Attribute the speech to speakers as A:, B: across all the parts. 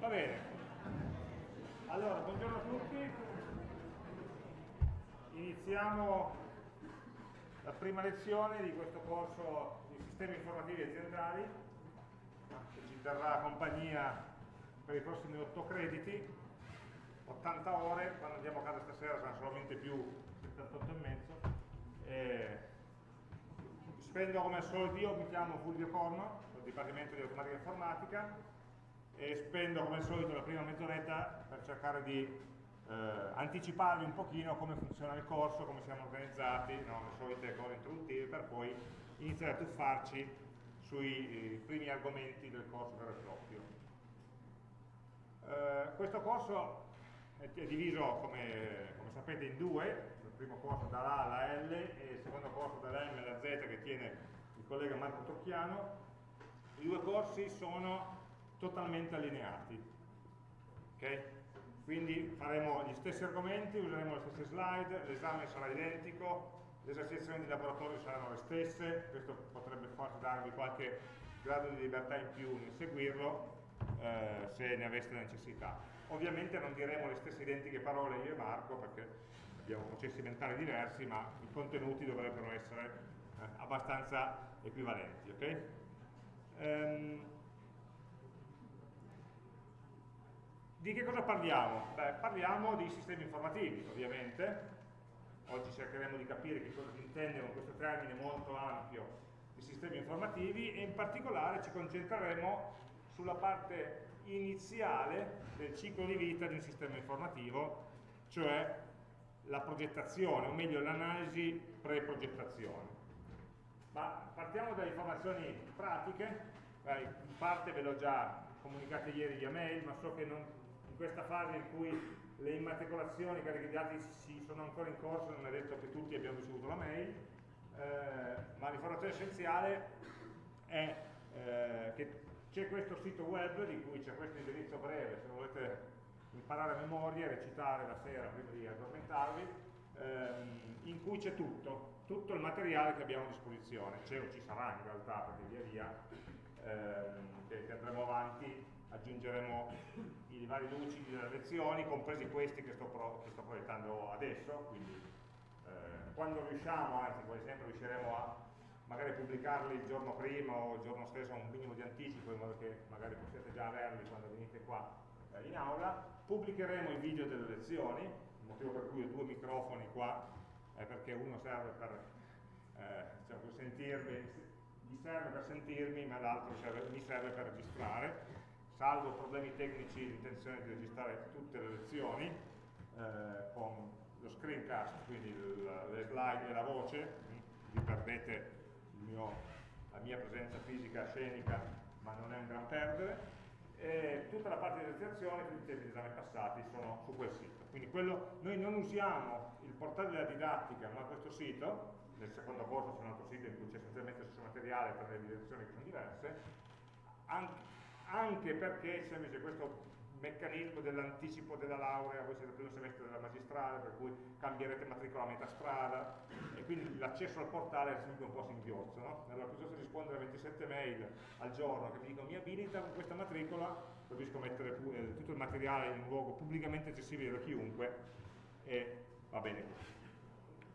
A: Va bene. Allora, buongiorno a tutti. Iniziamo la prima lezione di questo corso di sistemi informativi aziendali che ci terrà compagnia per i prossimi 8 crediti, 80 ore, quando andiamo a casa stasera saranno solamente più 78 e mezzo. E spendo come al solito io, mi chiamo Fulvio Corno, del Dipartimento di Automatica Informatica e spendo come al solito la prima mezz'oretta per cercare di eh, anticiparvi un pochino come funziona il corso, come siamo organizzati, no? le solite cose introduttive, per poi iniziare a tuffarci sui eh, primi argomenti del corso vero e proprio. Eh, questo corso è, diviso, come, come, sapete, in due, il primo corso dall'A alla L e il secondo corso dalla alla Z che tiene il collega Marco Tocchiano. I due corsi sono totalmente allineati. Okay? Quindi faremo gli stessi argomenti, useremo le stesse slide, l'esame sarà identico, le esercitazioni di laboratorio saranno le stesse, questo potrebbe forse darvi qualche grado di libertà in più nel seguirlo, eh, se ne aveste necessità. Ovviamente non diremo le stesse identiche parole io e Marco, perché abbiamo processi mentali diversi, ma i contenuti dovrebbero essere eh, abbastanza equivalenti. Okay? Um, Di che cosa parliamo? Beh, parliamo di sistemi informativi, ovviamente. Oggi cercheremo di capire che cosa si intende con questo termine molto ampio di sistemi informativi e in particolare ci concentreremo sulla parte iniziale del ciclo di vita di un sistema informativo, cioè la progettazione, o meglio l'analisi pre-progettazione. Ma partiamo dalle informazioni pratiche, in parte ve l'ho già comunicate ieri via mail, ma so che non, questa fase in cui le immatricolazioni, cariche di dati si sono ancora in corso, non è detto che tutti abbiano ricevuto la mail, eh, ma l'informazione essenziale è eh, che c'è questo sito web di cui c'è questo indirizzo breve, se volete imparare a memoria, recitare la sera prima di addormentarvi, ehm, in cui c'è tutto, tutto il materiale che abbiamo a disposizione, c'è o ci sarà in realtà, perché via via ehm, che andremo avanti aggiungeremo i vari lucidi delle lezioni, compresi questi che sto, pro, che sto proiettando adesso, quindi eh, quando riusciamo, anzi quasi sempre riusciremo a magari pubblicarli il giorno prima o il giorno stesso a un minimo di anticipo in modo che magari possiate già averli quando venite qua eh, in aula, pubblicheremo i video delle lezioni, il motivo per cui ho due microfoni qua è perché uno serve per, eh, per sentirmi, mi serve per sentirmi ma l'altro mi serve per registrare salvo problemi tecnici l'intenzione di registrare tutte le lezioni eh, con lo screencast, quindi le slide e la voce, vi perdete mio, la mia presenza fisica scenica, ma non è un gran perdere, e tutta la parte di esercitazione, tutti i temi di esame passati sono su quel sito. Quindi quello, noi non usiamo il portale della didattica, ma questo sito, nel secondo corso c'è un altro sito in cui c'è essenzialmente stesso materiale per le evidenzioni che sono diverse, anche, anche perché c'è questo meccanismo dell'anticipo della laurea, voi siete al primo semestre della magistrale, per cui cambierete matricola a metà strada, e quindi l'accesso al portale è sempre un po' singhiozzo, no? Allora piuttosto che rispondere a 27 mail al giorno che mi dicono mi abilita con questa matricola, preferisco mettere eh, tutto il materiale in un luogo pubblicamente accessibile da chiunque, e va bene così.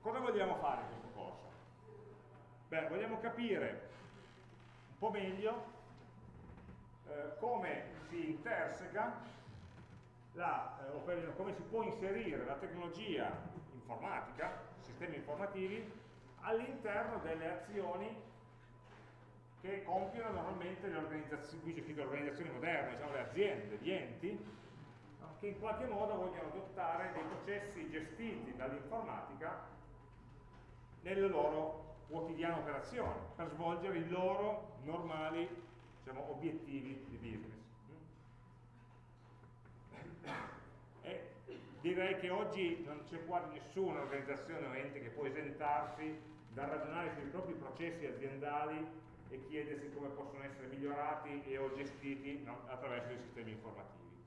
A: Cosa vogliamo fare in questo corso? Beh, vogliamo capire un po' meglio eh, come si interseca, la, eh, o come si può inserire la tecnologia informatica, sistemi informativi, all'interno delle azioni che compiono normalmente le organizzazioni, scritto organizzazioni moderne, diciamo le aziende, gli enti, che in qualche modo vogliono adottare dei processi gestiti dall'informatica nelle loro quotidiane operazioni, per svolgere i loro normali diciamo, obiettivi di business. E direi che oggi non c'è quasi nessuna organizzazione o ente che può esentarsi dal ragionare sui propri processi aziendali e chiedersi come possono essere migliorati e o gestiti no, attraverso i sistemi informativi.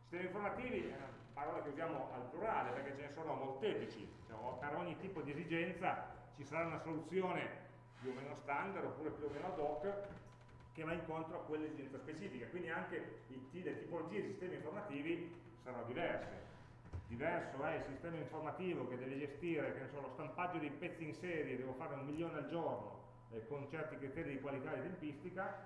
A: Sistemi informativi è una parola che usiamo al plurale perché ce ne sono molteplici, diciamo, per ogni tipo di esigenza ci sarà una soluzione più o meno standard oppure più o meno ad hoc che va incontro a quell'esigenza specifica, quindi anche le tipologie di sistemi informativi saranno diverse. Diverso è il sistema informativo che deve gestire che so, lo stampaggio dei pezzi in serie, devo fare un milione al giorno eh, con certi criteri di qualità e tempistica,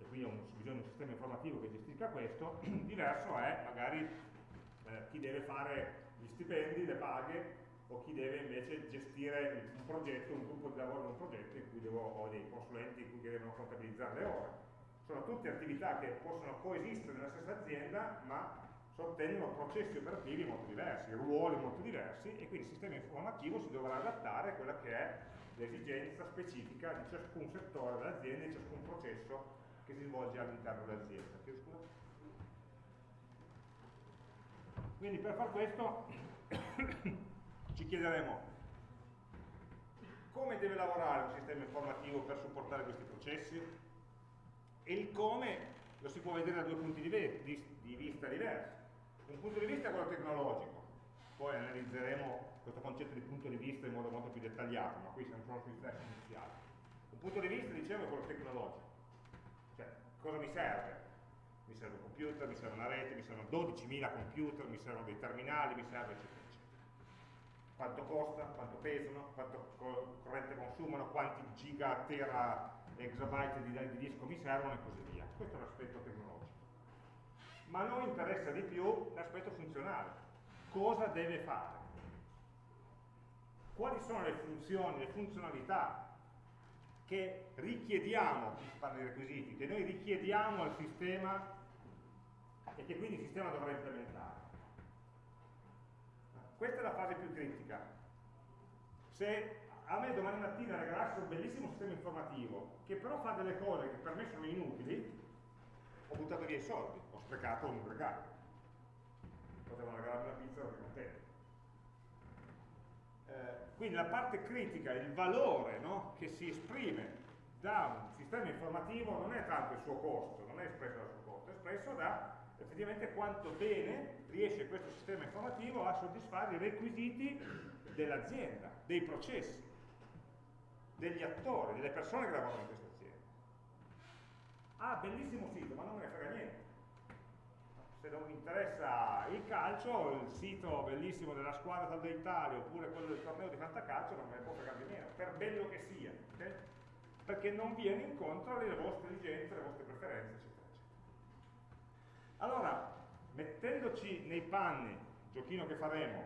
A: e quindi ho bisogno di un sistema informativo che gestisca questo, diverso è magari eh, chi deve fare gli stipendi, le paghe, o chi deve invece gestire un progetto, un gruppo di lavoro in un progetto in cui devo, ho dei consulenti in cui devono contabilizzare le ore. Sono tutte attività che possono coesistere nella stessa azienda, ma sottendono processi operativi molto diversi, ruoli molto diversi, e quindi il sistema informativo si dovrà adattare a quella che è l'esigenza specifica di ciascun settore dell'azienda, di ciascun processo che si svolge all'interno dell'azienda. Quindi per far questo ci chiederemo come deve lavorare un sistema informativo per supportare questi processi e il come lo si può vedere da due punti di, vista diversi. Un punto di vista è quello tecnologico, poi analizzeremo questo concetto di punto di vista in modo molto più dettagliato, ma qui siamo solo sui flash iniziali. Un punto di vista, dicevo, è quello tecnologico. Cioè, cosa mi serve? Mi serve un computer, mi serve una rete, mi servono 12.000 computer, mi servono dei terminali, mi serve eccetera quanto costa, quanto pesano, quanto corrente consumano, quanti giga, tera, exabyte di, di disco mi servono e così via. Questo è l'aspetto tecnologico. Ma a noi interessa di più l'aspetto funzionale. Cosa deve fare? Quali sono le funzioni, le funzionalità che richiediamo, si parla di requisiti, che noi richiediamo al sistema e che quindi il sistema dovrà implementare? Questa è la fase più critica. Se a me domani mattina regalasse un bellissimo sistema informativo che però fa delle cose che per me sono inutili, ho buttato via i soldi, ho sprecato un regalo. Potevano regalarmi una pizza, ero contento. Eh, quindi la parte critica, il valore no, che si esprime da un sistema informativo non è tanto il suo costo, non è espresso dal suo costo, è espresso da effettivamente quanto bene riesce questo sistema informativo a soddisfare i requisiti dell'azienda, dei processi, degli attori, delle persone che lavorano in questa azienda. Ah, bellissimo sito, ma non me ne frega niente. Se non mi interessa il calcio, il sito bellissimo della squadra tal d'Italia oppure quello del torneo di fantacalcio non me ne può fregare di meno, per bello che sia, okay? perché non viene incontro alle vostre esigenze, alle vostre preferenze, eccetera. Allora, mettendoci nei panni, giochino che faremo,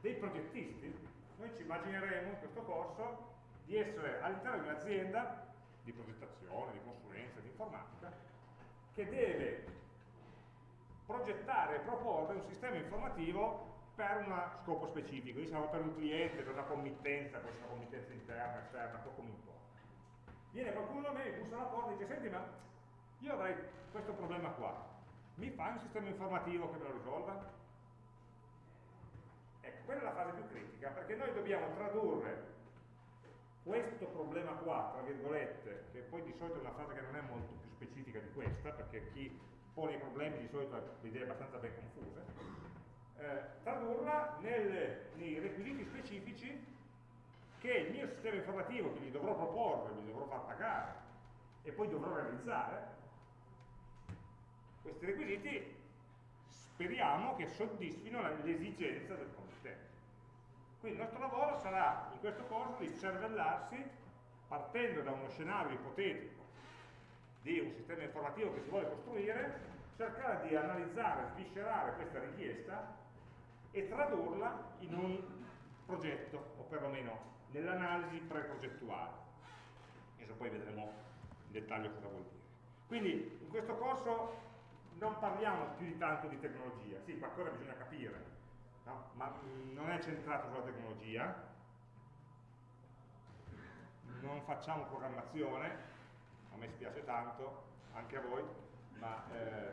A: dei progettisti, noi ci immagineremo in questo corso di essere all'interno di un'azienda di progettazione, di consulenza, di informatica, che deve progettare e proporre un sistema informativo per uno scopo specifico, diciamo per un cliente, per una committenza, una committenza interna, esterna, poco mi importa. Viene qualcuno a me, bussa alla porta e dice, senti ma io avrei questo problema qua, mi fai un sistema informativo che me lo risolva? Ecco, quella è la fase più critica, perché noi dobbiamo tradurre questo problema qua, tra virgolette, che poi di solito è una frase che non è molto più specifica di questa, perché chi pone i problemi di solito ha le idee abbastanza ben confuse, eh, tradurla nel, nei requisiti specifici che il mio sistema informativo, che gli dovrò proporre, gli dovrò far pagare e poi dovrò realizzare, questi requisiti speriamo che soddisfino l'esigenza del committente. Quindi il nostro lavoro sarà in questo corso di cervellarsi partendo da uno scenario ipotetico di un sistema informativo che si vuole costruire, cercare di analizzare, sviscerare questa richiesta e tradurla in un progetto, o perlomeno nell'analisi pre-progettuale. Adesso poi vedremo in dettaglio cosa vuol dire. Quindi in questo corso non parliamo più di tanto di tecnologia, sì, qualcosa bisogna capire, no? ma non è centrato sulla tecnologia, non facciamo programmazione, a me spiace tanto, anche a voi, ma eh,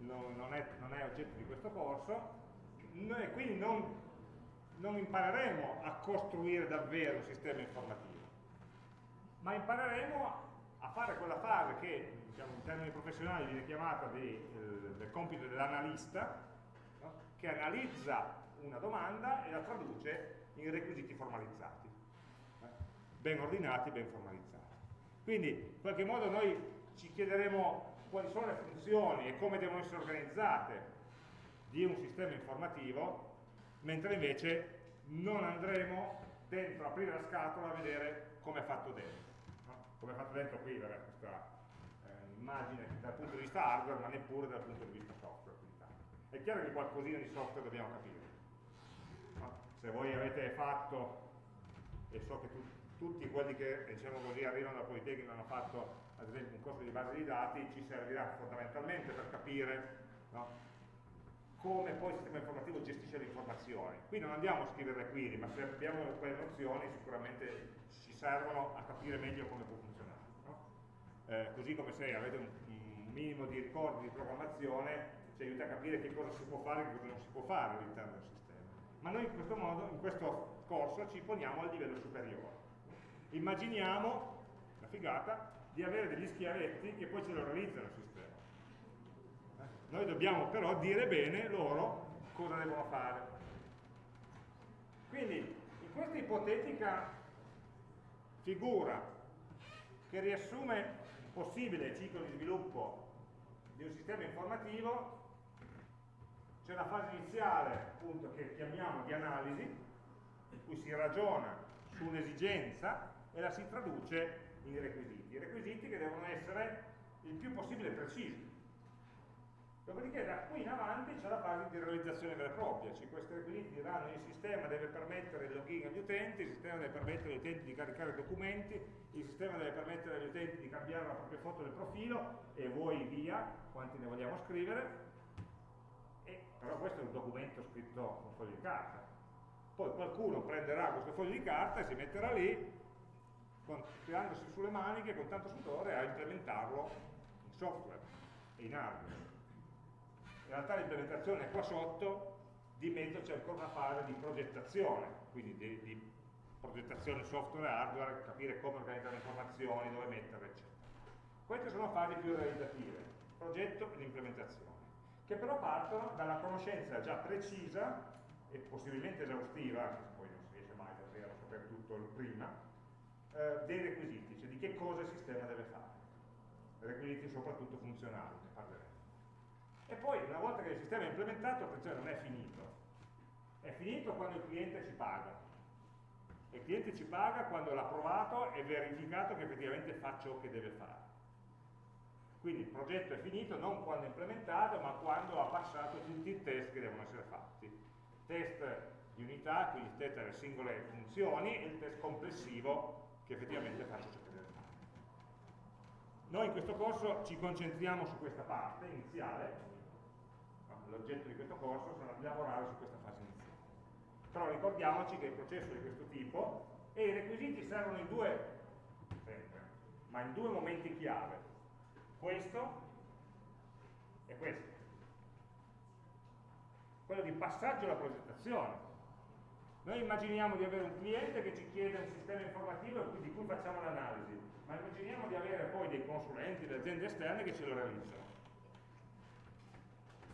A: non, non, è, non, è, oggetto di questo corso, noi quindi non, non impareremo a costruire davvero un sistema informativo, ma impareremo fare quella fase che diciamo, in termini professionali viene chiamata di, eh, del compito dell'analista, no? che analizza una domanda e la traduce in requisiti formalizzati, eh? ben ordinati, ben formalizzati. Quindi in qualche modo noi ci chiederemo quali sono le funzioni e come devono essere organizzate di un sistema informativo, mentre invece non andremo dentro, aprire la scatola a vedere come è fatto dentro. Come è fatto dentro qui, vabbè, questa eh, immagine dal punto di vista hardware, ma neppure dal punto di vista software. È chiaro che qualcosina di software dobbiamo capire. No? Se voi avete fatto, e so che tu, tutti quelli che diciamo così, arrivano dal Politecnico hanno fatto ad esempio un corso di base di dati, ci servirà fondamentalmente per capire no? Come poi il sistema informativo gestisce le informazioni. Qui non andiamo a scrivere le query, ma se abbiamo quelle nozioni sicuramente ci servono a capire meglio come può funzionare. No? Eh, così come se avete un, un minimo di ricordi di programmazione ci aiuta a capire che cosa si può fare e che cosa non si può fare all'interno del sistema. Ma noi in questo, modo, in questo corso ci poniamo al livello superiore. Immaginiamo, la figata, di avere degli schiavetti che poi ce lo realizzano il sistema. Noi dobbiamo però dire bene loro cosa devono fare. Quindi, in questa ipotetica figura che riassume il possibile ciclo di sviluppo di un sistema informativo, c'è la fase iniziale appunto che chiamiamo di analisi, in cui si ragiona su un'esigenza e la si traduce in requisiti. Requisiti che devono essere il più possibile precisi. Dopodiché da qui in avanti c'è la fase di realizzazione vera e propria, cioè questi requisiti diranno il sistema deve permettere il login agli utenti, il sistema deve permettere agli utenti di caricare documenti, il sistema deve permettere agli utenti di cambiare la propria foto del profilo e voi via, quanti ne vogliamo scrivere, però questo è un documento scritto con foglio di carta. Poi qualcuno prenderà questo foglio di carta e si metterà lì, con, tirandosi sulle maniche con tanto sudore a implementarlo in software e in hardware. In realtà l'implementazione è qua sotto, di mezzo c'è ancora una fase di progettazione, quindi di, di progettazione software e hardware, capire come organizzare le informazioni, dove metterle, eccetera. Queste sono fasi più realizzative, progetto e l'implementazione che però partono dalla conoscenza già precisa e possibilmente esaustiva, poi non si riesce mai davvero a sapere tutto prima, eh, dei requisiti, cioè di che cosa il sistema deve fare. Requisiti soprattutto funzionali. E poi, una volta che il sistema è implementato, attenzione, non è finito. È finito quando il cliente ci paga. Il cliente ci paga quando l'ha provato e verificato che effettivamente fa ciò che deve fare. Quindi il progetto è finito non quando è implementato, ma quando ha passato tutti i test che devono essere fatti. Test di unità, quindi il test delle singole funzioni, e il test complessivo che effettivamente faccio ciò che deve fare. Noi in questo corso ci concentriamo su questa parte iniziale, l'oggetto di questo corso sarà di lavorare su questa fase iniziale. Però ricordiamoci che il processo di questo tipo e i requisiti servono in due, sempre, ma in due momenti chiave questo e questo. Quello di passaggio alla progettazione. Noi immaginiamo di avere un cliente che ci chiede un sistema informativo di cui facciamo l'analisi, ma immaginiamo di avere poi dei consulenti, delle aziende esterne che ce lo realizzano.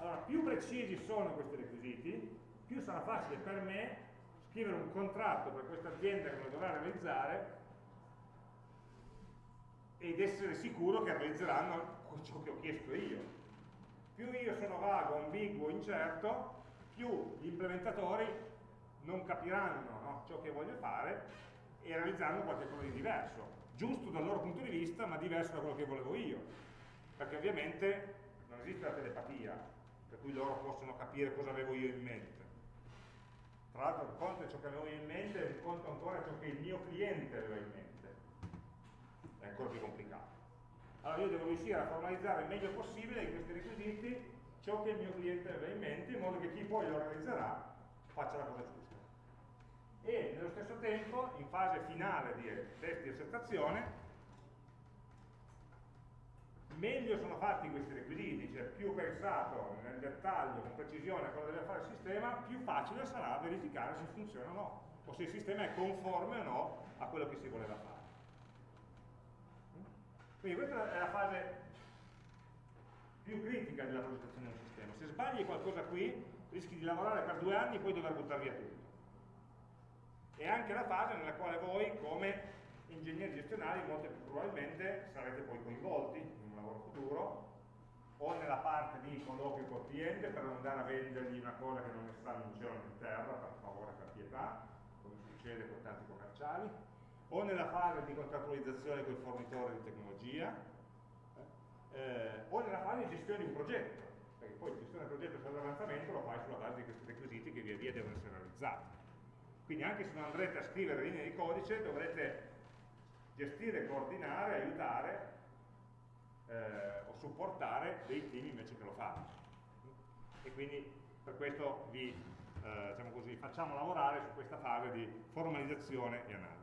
A: Allora, più precisi sono questi requisiti, più sarà facile per me scrivere un contratto per questa azienda che lo dovrà realizzare ed essere sicuro che realizzeranno ciò che ho chiesto io. Più io sono vago, ambiguo, incerto, più gli implementatori non capiranno no, ciò che voglio fare e realizzeranno qualcosa di diverso, giusto dal loro punto di vista, ma diverso da quello che volevo io. Perché ovviamente non esiste la telepatia, per cui loro possono capire cosa avevo io in mente. Tra l'altro un conto è ciò che avevo io in mente e conto ancora ciò che il mio cliente aveva in mente è ancora più complicato. Allora io devo riuscire a formalizzare il meglio possibile in questi requisiti ciò che il mio cliente aveva in mente, in modo che chi poi lo realizzerà faccia la cosa giusta. E nello stesso tempo, in fase finale di test di accettazione, meglio sono fatti questi requisiti, cioè più pensato nel dettaglio, con precisione a cosa deve fare il sistema, più facile sarà verificare se funziona o no, o se il sistema è conforme o no a quello che si voleva fare. Quindi questa è la fase più critica della progettazione del sistema. Se sbagli qualcosa qui, rischi di lavorare per due anni e poi dover buttare via tutto. È anche la fase nella quale voi, come ingegneri gestionali molto più probabilmente sarete poi coinvolti lavoro futuro o nella parte di colloquio col cliente per non andare a vendergli una cosa che non ne sta in cielo in terra, per favore, per pietà, come succede con tanti commerciali, o nella fase di contrattualizzazione con il fornitore di tecnologia, eh, o nella fase di gestione di un progetto, perché poi gestione del progetto e l'avanzamento lo fai sulla base di questi requisiti che via via devono essere realizzati. Quindi anche se non andrete a scrivere linee di codice dovrete gestire, coordinare, aiutare eh, o supportare dei team invece che lo fanno. E quindi per questo vi eh, diciamo così, facciamo lavorare su questa fase di formalizzazione e analisi.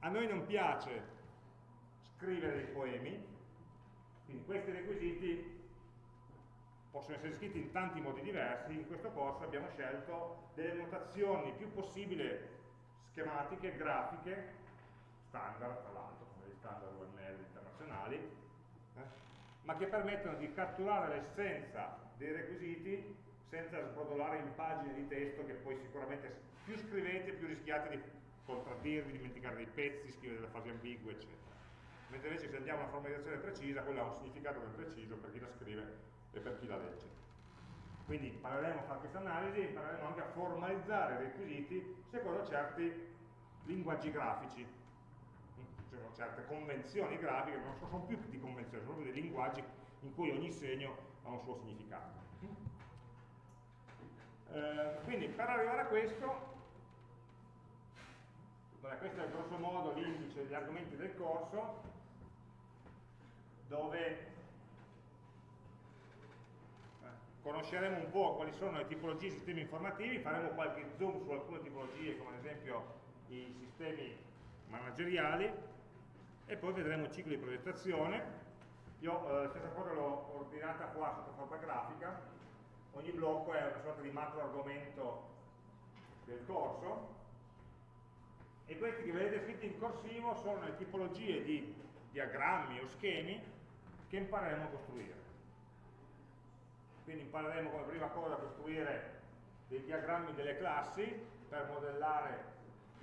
A: A noi non piace scrivere dei poemi, quindi questi requisiti possono essere scritti in tanti modi diversi, in questo corso abbiamo scelto delle notazioni più possibile schematiche, grafiche, standard tra l'altro, come gli standard UML internazionali, eh, ma che permettono di catturare l'essenza dei requisiti senza sbrodolare in pagine di testo che poi sicuramente più scrivete più rischiate di contraddirvi, dimenticare dei pezzi, scrivere delle fasi ambigue, eccetera. Mentre invece se andiamo a una formalizzazione precisa, quella ha un significato ben preciso per chi la scrive e per chi la legge. Quindi impareremo a fare questa analisi impareremo anche a formalizzare i requisiti secondo certi linguaggi grafici, secondo certe convenzioni grafiche, non sono più di convenzioni, sono proprio dei linguaggi in cui ogni segno ha un suo significato. Eh, quindi per arrivare a questo, beh, questo è grosso modo l'indice degli argomenti del corso, dove conosceremo un po' quali sono le tipologie di sistemi informativi, faremo qualche zoom su alcune tipologie come ad esempio i sistemi manageriali e poi vedremo il ciclo di progettazione. Io eh, la stessa cosa l'ho ordinata qua sotto forma grafica, ogni blocco è una sorta di macro argomento del corso. E questi che vedete scritti in corsivo sono le tipologie di diagrammi o schemi che impareremo a costruire. Quindi impareremo come prima cosa a costruire dei diagrammi delle classi per modellare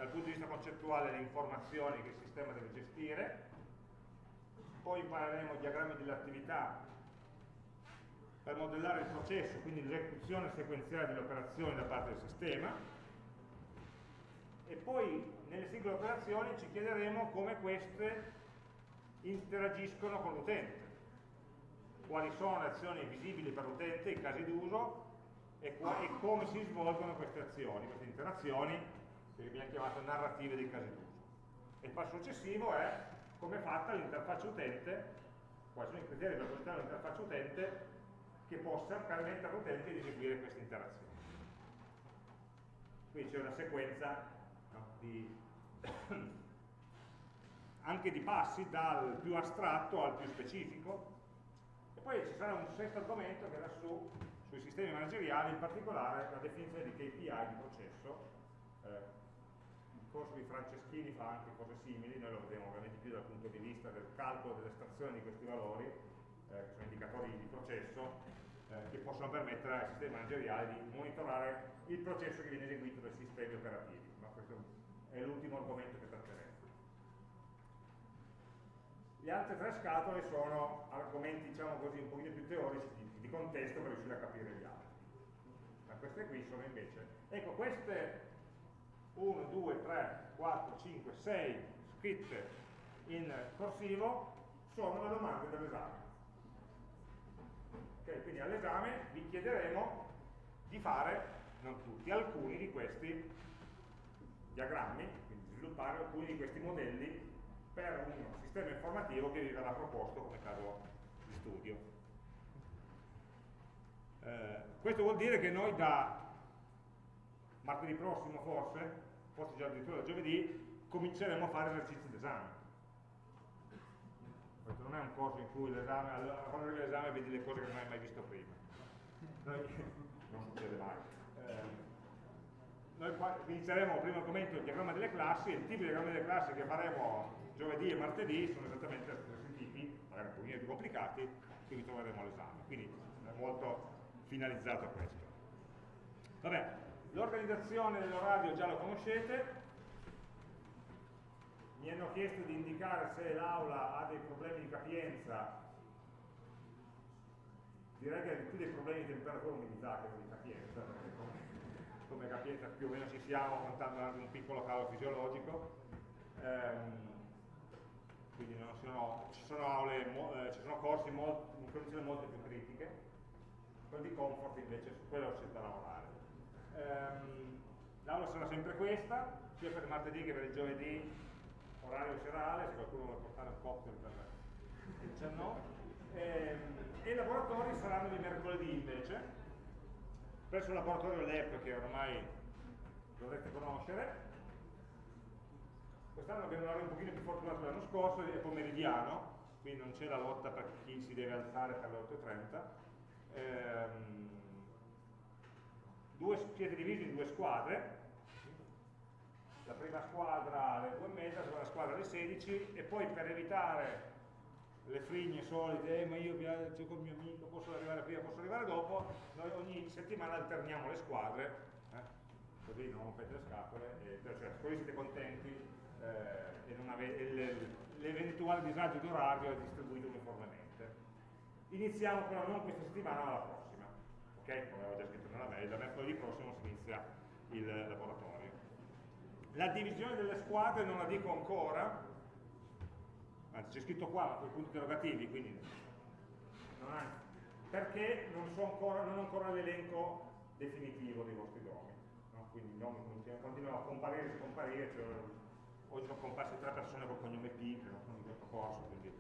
A: dal punto di vista concettuale le informazioni che il sistema deve gestire, poi impareremo diagrammi delle attività per modellare il processo, quindi l'esecuzione sequenziale delle operazioni da parte del sistema, e poi nelle singole operazioni ci chiederemo come queste interagiscono con l'utente. Quali sono le azioni visibili per l'utente, i casi d'uso e, e, come si svolgono queste azioni, queste interazioni che abbiamo chiamato narrative dei casi d'uso. E il passo successivo è come è fatta l'interfaccia utente, quali sono i criteri per progettare l'interfaccia utente che possa permettere all'utente di eseguire queste interazioni. Qui c'è una sequenza no, di anche di passi dal più astratto al più specifico poi ci sarà un sesto argomento che era su, sui sistemi manageriali, in particolare la definizione di KPI di processo. Eh, corso di Franceschini fa anche cose simili, noi lo vedremo ovviamente più dal punto di vista del calcolo dell'estrazione di questi valori, eh, che sono indicatori di processo, eh, che possono permettere ai sistemi manageriali di monitorare il processo che viene eseguito dai sistemi operativi. Ma questo è l'ultimo argomento che tratteremo. Le altre tre scatole sono argomenti, diciamo così, un pochino più teorici, di, di contesto per riuscire a capire gli altri. Ma queste qui sono invece... Ecco, queste 1, 2, 3, 4, 5, 6 scritte in corsivo sono le domande dell'esame. Okay, quindi all'esame vi chiederemo di fare, non tutti, alcuni di questi diagrammi, quindi sviluppare alcuni di questi modelli per un sistema informativo che vi verrà proposto come caso di studio. Eh, questo vuol dire che noi da martedì prossimo forse, forse già addirittura giovedì, cominceremo a fare esercizi d'esame. Questo non è un corso in cui l'esame, quando arrivi l'esame vedi le cose che non hai mai visto prima. Noi, non succede mai. Eh, noi inizieremo primo argomento il diagramma delle classi, il tipo di diagramma delle classi che faremo giovedì e martedì sono esattamente gli stessi tipi, magari un pochino più complicati, che vi troveremo all'esame. Quindi è molto finalizzato a questo. Vabbè, l'organizzazione dell'orario già lo conoscete, mi hanno chiesto di indicare se l'aula ha dei problemi di capienza. Direi che più dei problemi di temperatura umidità che di capienza perché come, come capienza più o meno ci siamo contando anche un piccolo calo fisiologico. Ehm, quindi sono, ci, sono aule, eh, ci sono corsi molto, in condizioni molto più critiche. Quello di comfort invece su quello c'è da lavorare ehm, l'aula sarà sempre questa sia per martedì che per il giovedì orario serale se qualcuno vuole portare un cocktail per il 19 ehm, e i laboratori saranno di mercoledì invece presso il laboratorio LEP che ormai dovrete conoscere Quest'anno abbiamo un orario un pochino più fortunato dell'anno scorso, è pomeridiano, quindi non c'è la lotta per chi si deve alzare per le 8.30. Ehm, due, siete divisi in due squadre, la prima squadra alle 2 e mezza, la seconda squadra alle 16 e poi per evitare le frigne solite, eh, ma io viaggio con il mio amico, posso arrivare prima, posso arrivare dopo, noi ogni settimana alterniamo le squadre, eh, così non rompete le scatole, e, cioè, così siete contenti eh, e l'eventuale disagio d'orario è distribuito uniformemente. Iniziamo però non questa settimana ma la prossima, ok? Come avevo già scritto nella mail, da mercoledì prossimo si inizia il laboratorio. La divisione delle squadre non la dico ancora, anzi c'è scritto qua con i punti interrogativi, quindi non ha, perché non, so ancora, non ho ancora l'elenco definitivo dei vostri nomi, no? quindi i nomi continuano a comparire e scomparire, cioè oggi sono comparse tre persone col cognome P che non sono in questo corso, quindi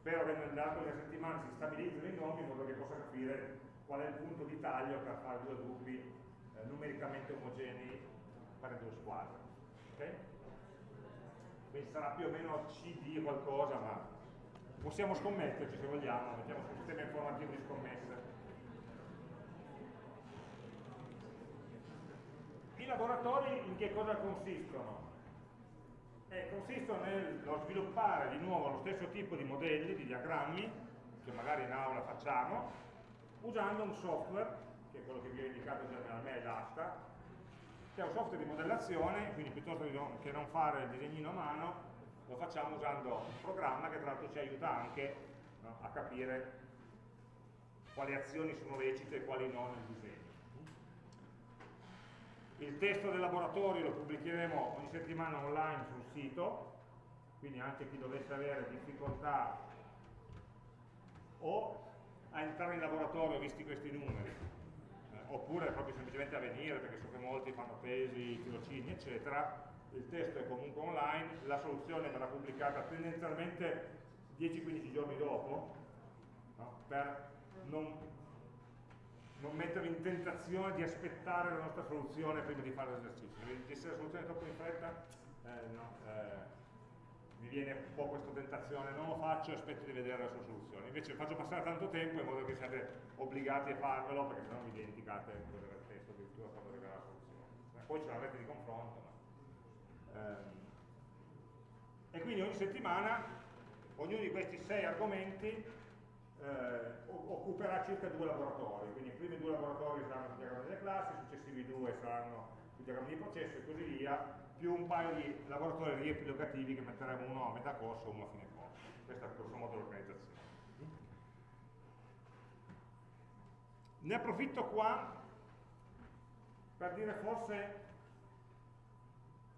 A: spero che nell'arco delle settimane si stabilizzino i nomi in modo che possa capire qual è il punto di taglio per fare due gruppi eh, numericamente omogenei per due squadre. Okay? Quindi sarà più o meno CD qualcosa, ma possiamo scommetterci se vogliamo, mettiamo sul sistema informativo di scommesse. I laboratori in che cosa consistono? eh, consistono nello sviluppare di nuovo lo stesso tipo di modelli, di diagrammi, che magari in aula facciamo, usando un software, che è quello che vi ho indicato già nella mail asta, che è un software di modellazione, quindi piuttosto che non fare il disegnino a mano, lo facciamo usando un programma che tra l'altro ci aiuta anche no, a capire quali azioni sono lecite e quali no nel disegno. Il testo del laboratorio lo pubblicheremo ogni settimana online sul sito, quindi anche chi dovesse avere difficoltà o a entrare in laboratorio visti questi numeri, eh, oppure proprio semplicemente a venire perché so che molti fanno pesi, tirocini eccetera, il testo è comunque online, la soluzione verrà pubblicata tendenzialmente 10-15 giorni dopo, no? per non non mettervi in tentazione di aspettare la nostra soluzione prima di fare l'esercizio. Se la soluzione è troppo in fretta, eh, no, eh, mi viene un po' questa tentazione, non lo faccio e aspetto di vedere la sua soluzione. Invece faccio passare tanto tempo in modo che siate obbligati a farvelo, perché sennò vi dimenticate cos'era il testo addirittura quando arriverà la soluzione. Poi ce l'avrete di confronto. Ma... Ehm. E quindi ogni settimana, ognuno di questi sei argomenti eh, occuperà circa due laboratori, quindi i primi due laboratori saranno sui diagrammi delle classi, i successivi due saranno sui diagrammi di processo e così via, più un paio di laboratori riepilogativi che metteremo uno a metà corso e uno a fine corso. Questa è grosso modo l'organizzazione. Ne approfitto qua per dire forse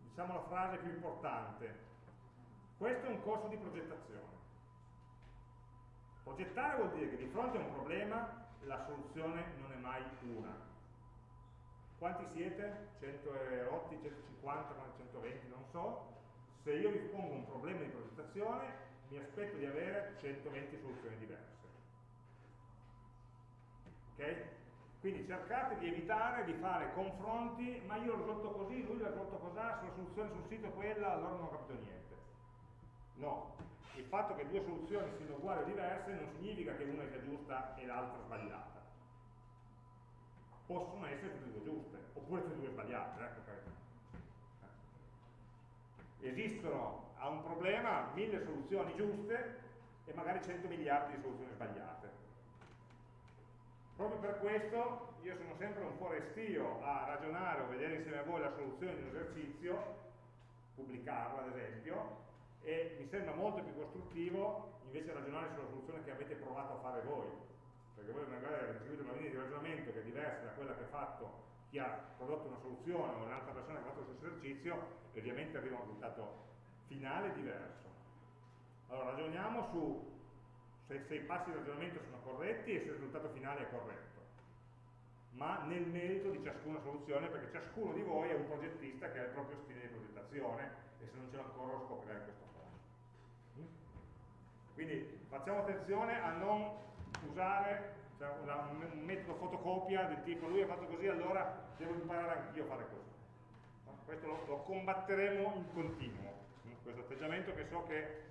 A: diciamo la frase più importante. Questo è un corso di progettazione. Progettare vuol dire che di fronte a un problema la soluzione non è mai una. Quanti siete? 108, 150, 120, non so. Se io vi pongo un problema di progettazione, mi aspetto di avere 120 soluzioni diverse. Ok? Quindi cercate di evitare di fare confronti, ma io l'ho risolto così, lui l'ha risolto così, sulla soluzione sul sito è quella, allora non ho capito niente. No, il fatto che due soluzioni siano uguali o diverse non significa che una sia giusta e l'altra sbagliata. Possono essere tutte e due giuste, oppure tutte e due sbagliate. Ecco, eh. Esistono a un problema mille soluzioni giuste e magari 100 miliardi di soluzioni sbagliate. Proprio per questo io sono sempre un po' restio a ragionare o vedere insieme a voi la soluzione di un esercizio, pubblicarlo ad esempio, e mi sembra molto più costruttivo invece ragionare sulla soluzione che avete provato a fare voi, perché voi magari avete seguito una linea di ragionamento che è diversa da quella che ha fatto chi ha prodotto una soluzione o un'altra persona che ha fatto lo stesso esercizio, e ovviamente arriva a un risultato finale diverso. Allora ragioniamo su se, se i passi di ragionamento sono corretti e se il risultato finale è corretto ma nel merito di ciascuna soluzione, perché ciascuno di voi è un progettista che ha il proprio stile di progettazione e se non ce l'ha ancora lo scoprirà in questo corso. Quindi facciamo attenzione a non usare cioè, un metodo fotocopia del tipo lui ha fatto così, allora devo imparare anch'io a fare così. Questo lo, lo combatteremo in continuo, questo atteggiamento che so che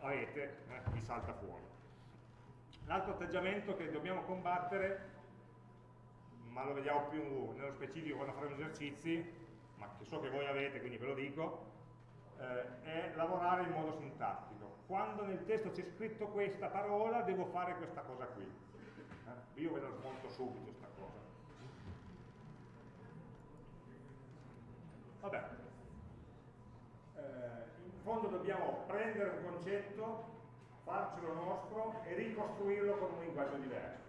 A: avete, eh, vi salta fuori. L'altro atteggiamento che dobbiamo combattere ma lo vediamo più nello specifico quando faremo esercizi, ma che so che voi avete, quindi ve lo dico, eh, è lavorare in modo sintattico. Quando nel testo c'è scritto questa parola, devo fare questa cosa qui. Eh? Io ve lo smonto subito questa cosa. Vabbè. Eh, in fondo dobbiamo prendere un concetto, farcelo nostro e ricostruirlo con un linguaggio diverso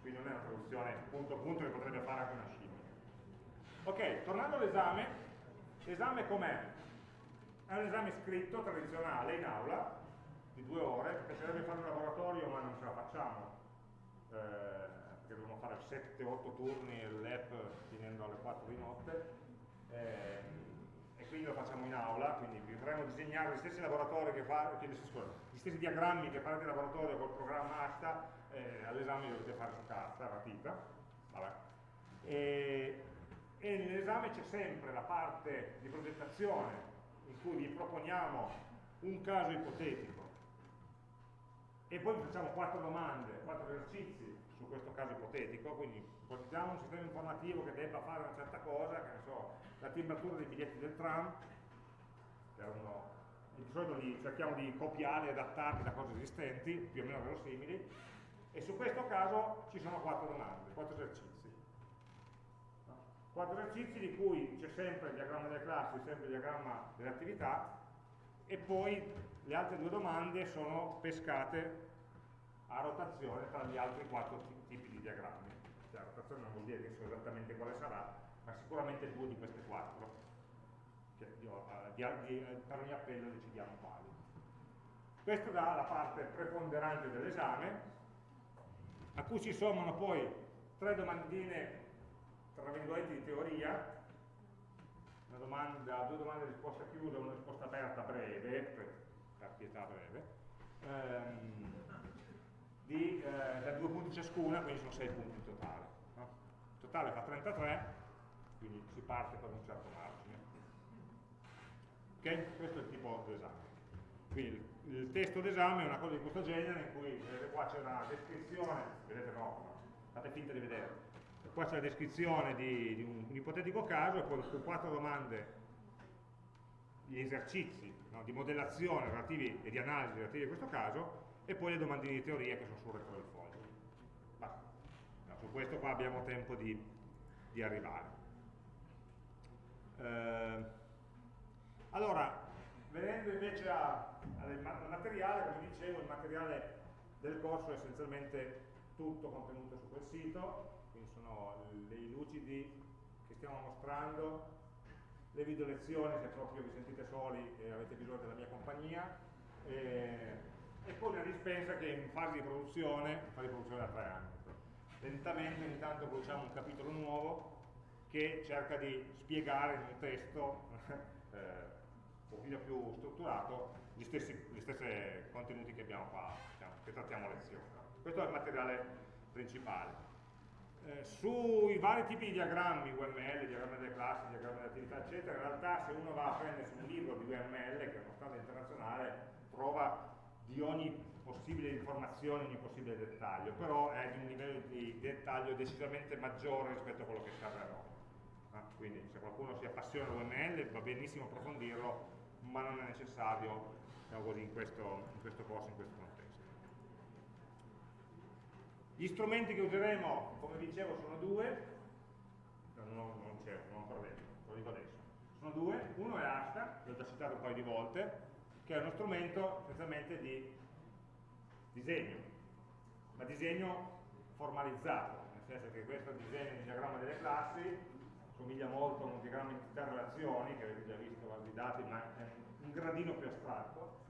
A: quindi non è una traduzione punto a punto che potrebbe fare anche una scimmia. Ok, tornando all'esame, l'esame com'è? È un esame scritto, tradizionale, in aula, di due ore, mi piacerebbe fare un laboratorio ma non ce la facciamo, eh, perché dobbiamo fare 7-8 turni l'app finendo alle 4 di notte, eh, e quindi lo facciamo in aula, quindi potremmo disegnare gli stessi laboratori che fa, gli stessi diagrammi che fate in laboratorio col programma ASTA, eh, all'esame dovete fare su carta, matita, e, e nell'esame c'è sempre la parte di progettazione in cui vi proponiamo un caso ipotetico e poi facciamo quattro domande, quattro esercizi su questo caso ipotetico, quindi ipotizziamo un sistema informativo che debba fare una certa cosa, che ne so, la timbratura dei biglietti del tram, che è uno, di solito li cerchiamo di copiare e adattarli da cose esistenti, più o meno verosimili, e su questo caso ci sono quattro domande, quattro esercizi. Quattro esercizi di cui c'è sempre il diagramma delle classi, sempre il diagramma delle attività e poi le altre due domande sono pescate a rotazione tra gli altri quattro tipi di diagrammi. Cioè, rotazione non vuol dire che so esattamente quale sarà, ma sicuramente due di queste quattro. Cioè, io, di, di, per ogni appello decidiamo quali. Questa dà la parte preponderante dell'esame, a cui si sommano poi tre domandine, tra virgolette, di teoria, una domanda, due domande di risposta chiusa, una risposta aperta breve, per pietà breve, ehm, di, eh, da due punti ciascuna, quindi sono sei punti in totale. No? Il totale fa 33, quindi si parte con un certo margine. Ok? Questo è il tipo d'esame. Quindi il testo d'esame è una cosa di questo genere in cui vedete qua c'è una descrizione, vedete no, fate finta di vedere, qua c'è la descrizione di, di, un, un, ipotetico caso e poi su quattro domande gli esercizi no, di modellazione relativi e di analisi relativi a questo caso e poi le domandine di teoria che sono sul retro del foglio. No, su questo qua abbiamo tempo di, di arrivare. Eh, allora, venendo invece al materiale, come dicevo, il materiale del corso è essenzialmente tutto contenuto su quel sito, sono dei lucidi che stiamo mostrando, le video lezioni se proprio vi sentite soli e avete bisogno della mia compagnia, e, e poi una dispensa che è in fase di produzione, in fase di produzione da tre anni. Lentamente ogni tanto produciamo un capitolo nuovo che cerca di spiegare in un testo eh, un pochino più strutturato gli stessi, gli stessi contenuti che abbiamo qua, diciamo, che trattiamo a lezione. Questo è il materiale principale. Eh, sui vari tipi di diagrammi UML, diagrammi delle classi, diagrammi delle attività, eccetera, in realtà se uno va a prendersi un libro di UML, che è uno standard internazionale, trova di ogni possibile informazione, ogni possibile dettaglio, però è di un livello di dettaglio decisamente maggiore rispetto a quello che noi. Ah, quindi se qualcuno si appassiona all'UML va benissimo approfondirlo, ma non è necessario diciamo così, in, questo, in questo corso, in questo contesto. Gli strumenti che useremo, come dicevo, sono due, non, non c'è, non ho detto, lo dico adesso. Sono due, uno è Asta, che ho già citato un paio di volte, che è uno strumento essenzialmente di disegno, ma disegno formalizzato, nel senso che questo disegno di diagramma delle classi somiglia molto a un diagramma di relazioni, che avete già visto vari dati, ma è un gradino più astratto.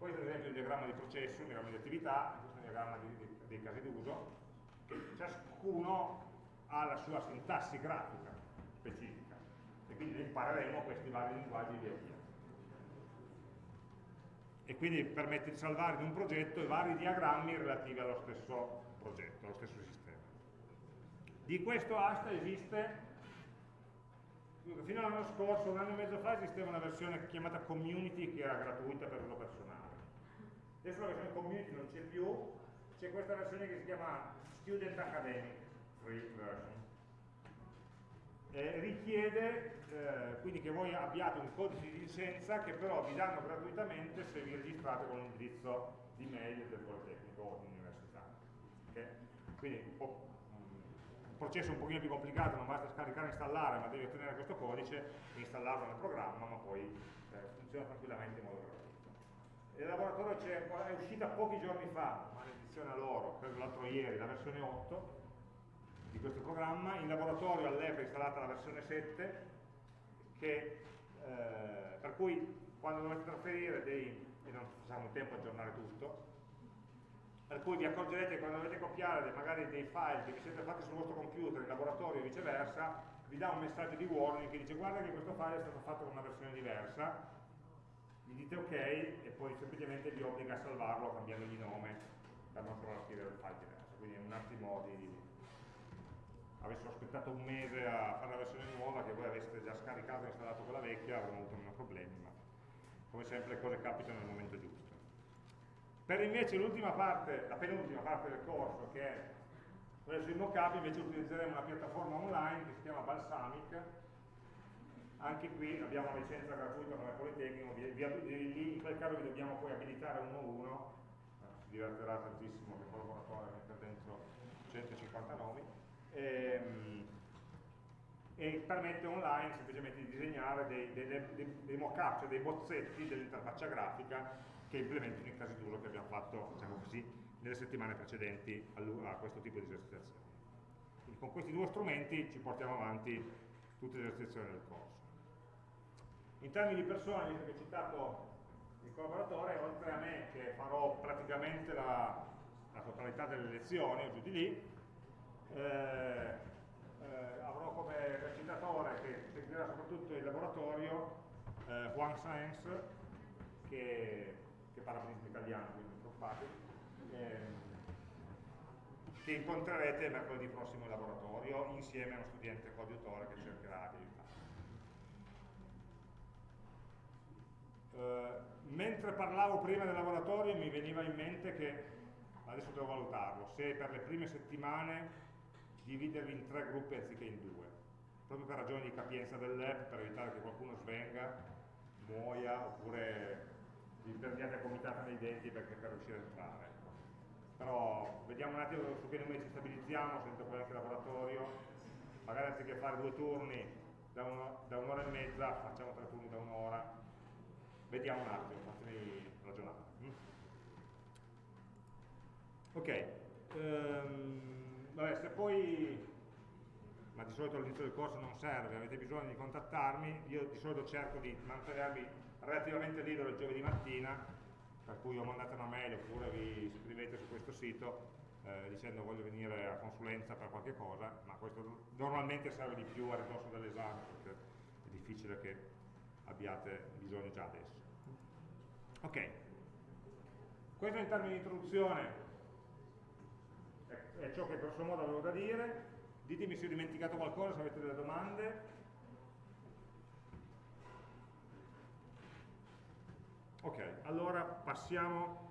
A: Questo ad esempio è un diagramma di processo, un diagramma di attività, questo è un diagramma di, di, dei casi d'uso, che ciascuno ha la sua sintassi grafica specifica e quindi impareremo questi vari linguaggi via via e quindi permette di salvare in un progetto i vari diagrammi relativi allo stesso progetto, allo stesso sistema. Di questo asta esiste, fino all'anno scorso, un anno e mezzo fa, esisteva una versione chiamata community che era gratuita per uso personale. Adesso la versione community non c'è più, c'è questa versione che si chiama Student Academic Free Version. Eh, richiede eh, quindi che voi abbiate un codice di licenza che però vi danno gratuitamente se vi registrate con l'indirizzo di mail del Politecnico o dell'università. Okay? Quindi un, un, processo un pochino più complicato, non basta scaricare e installare, ma devi ottenere questo codice, installarlo nel programma, ma poi eh, funziona tranquillamente in modo gratuito. Il laboratorio è uscita pochi giorni fa, maledizione a loro, credo l'altro ieri, la versione 8 di questo programma, in laboratorio all'EPA è installata la versione 7 che, eh, per cui quando dovete trasferire dei, e non facciamo in tempo a aggiornare tutto, per cui vi accorgerete che quando dovete copiare magari dei file che vi siete fatti sul vostro computer in laboratorio e viceversa, vi dà un messaggio di warning che dice guarda che questo file è stato fatto con una versione diversa, gli dite ok e poi semplicemente vi obbliga a salvarlo cambiandogli nome per non trovare a scrivere il file diverso, quindi è un attimo di, avessero aspettato un mese a fare la versione nuova che voi aveste già scaricato e installato quella vecchia avremmo avuto meno problemi ma come sempre le cose capitano nel momento giusto. Per invece l'ultima parte, la penultima parte del corso che è quella sui mockup invece utilizzeremo una piattaforma online che si chiama Balsamic anche qui abbiamo una licenza gratuita come Politecnico lì in quel caso vi dobbiamo poi abilitare uno a uno si divertirà tantissimo che collaboratore a mettere dentro 150 nomi e, ehm, e permette online semplicemente di disegnare dei, dei, dei, dei mock-up, cioè dei bozzetti dell'interfaccia grafica che implementino i casi d'uso che abbiamo fatto diciamo così, nelle settimane precedenti a, questo tipo di esercitazioni. Quindi con questi due strumenti ci portiamo avanti tutte le esercitazioni del corso. In termini di persone, visto che ho citato il collaboratore, oltre a me che farò praticamente la, la totalità delle lezioni, o giù di lì, eh, eh, avrò come recitatore che seguirà soprattutto il laboratorio eh, Juan Saenz che, che parla benissimo italiano quindi non preoccupatevi ehm, che incontrerete mercoledì prossimo in laboratorio insieme a uno studente coadiutore che cercherà di mentre parlavo prima del laboratorio mi veniva in mente che, adesso devo valutarlo, se per le prime settimane dividervi in tre gruppi anziché in due, proprio per ragioni di capienza dell'app, per evitare che qualcuno svenga, muoia, oppure vi perdiate a comitata nei denti perché per riuscire a entrare. Però vediamo un attimo su che numeri ci stabilizziamo, sento poi anche laboratorio, magari anziché fare due turni da un'ora un e mezza, facciamo tre turni da un'ora, vediamo un attimo, fatemi ragionare. Mm? Ok. Um, vabbè, se poi, ma di solito all'inizio del corso non serve, avete bisogno di contattarmi, io di solito cerco di mantenervi relativamente libero il giovedì mattina, per cui o mandate una mail oppure vi iscrivete su questo sito eh, dicendo voglio venire a consulenza per qualche cosa, ma questo normalmente serve di più a ridosso dell'esame perché è difficile che abbiate bisogno già adesso. Ok, questo in termini di introduzione è ciò che grosso modo avevo da dire, ditemi se ho dimenticato qualcosa, se avete delle domande. Ok, allora passiamo